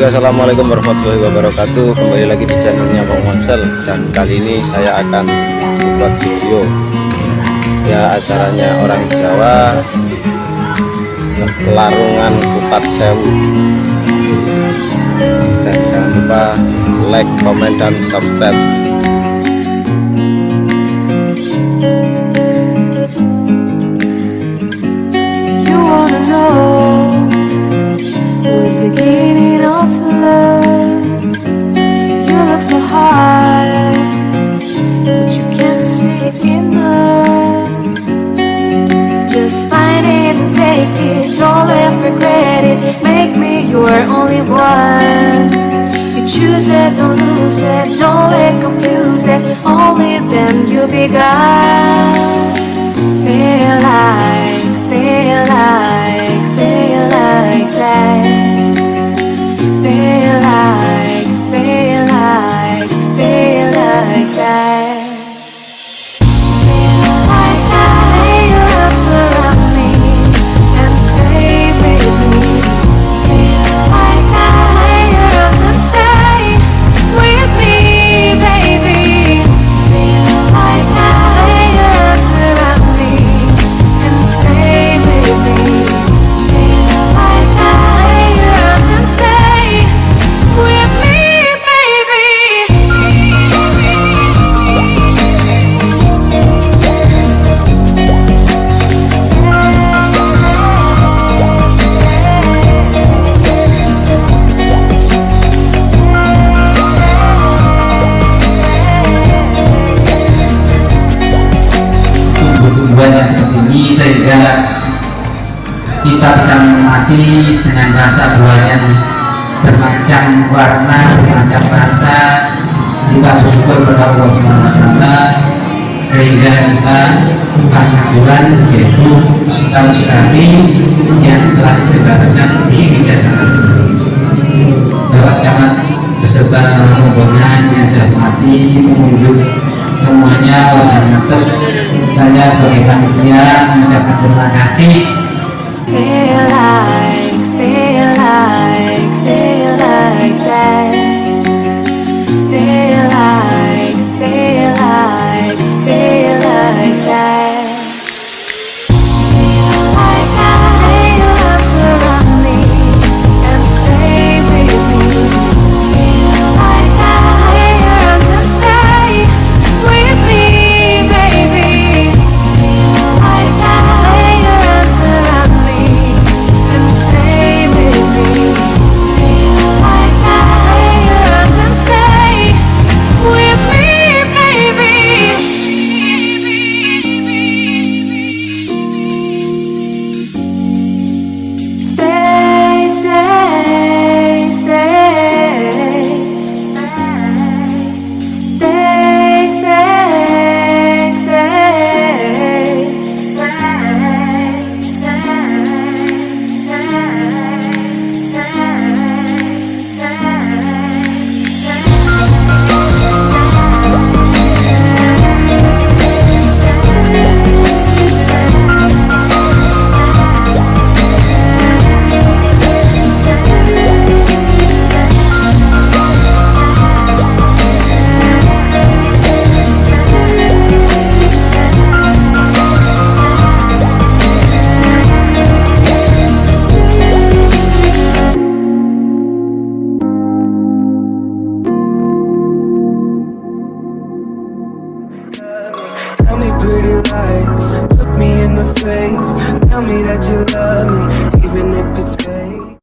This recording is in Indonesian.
Assalamualaikum warahmatullahi wabarakatuh. Kembali lagi di channelnya Bang Monsel dan kali ini saya akan membuat video ya acaranya orang Jawa Larungan Kupat Sewu. Dan jangan lupa like, comment, dan subscribe. You your only one. You choose it, don't lose it, don't get confused it. Only then you'll be tumbuh-tumbuhan yang seperti ini sehingga kita bisa menikmati dengan rasa buah yang bermacam warna, bermacam rasa. Kita bersyukur kepada Allah SWT sehingga kita buka sakuran yaitu setahun sekali yang telah disebarkan di Jakarta Bapak Camat beserta rombongan yang saya hormati pengunjung semuanya wabarakatuh saya sebagai panitia mengucapkan terima kasih Tell me pretty lies, look me in the face. Tell me that you love me, even if it's fake.